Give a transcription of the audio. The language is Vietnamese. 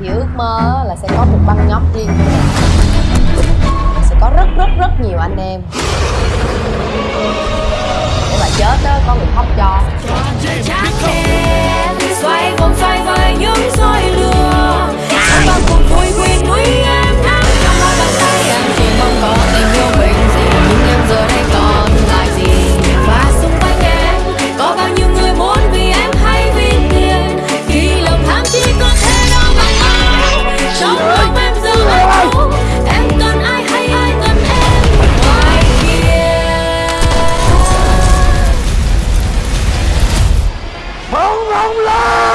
thì ước mơ là sẽ có một băng nhóm riêng của mình. Sẽ có rất rất rất nhiều anh em. Để mà chết đó có người khóc cho. 成龙啦